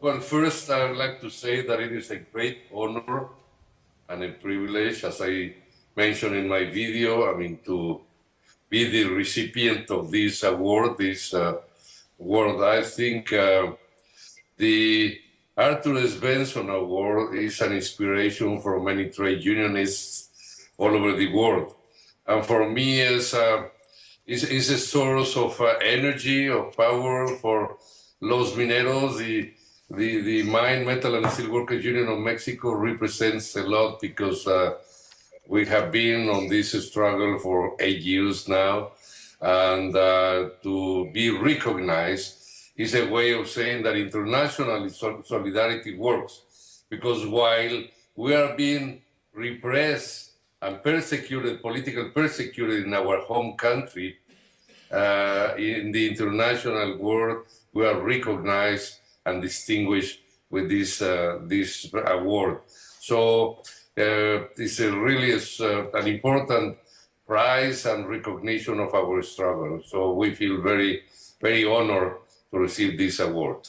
well, first, I would like to say that it is a great honor and a privilege, as I mentioned in my video, I mean, to be the recipient of this award, this uh, award. I think uh, the Arthur Svensson Award is an inspiration for many trade unionists all over the world. And for me, it's, uh, it's, it's a source of uh, energy, of power for Los Mineros, the, the, the Mine, Metal and Steel Workers Union of Mexico represents a lot because uh, we have been on this struggle for eight years now. And uh, to be recognized is a way of saying that international solidarity works. Because while we are being repressed and persecuted, political persecuted in our home country, uh, in the international world, we are recognized and distinguished with this uh, this award. So uh, it's a really uh, an important prize and recognition of our struggle. So we feel very, very honored to receive this award.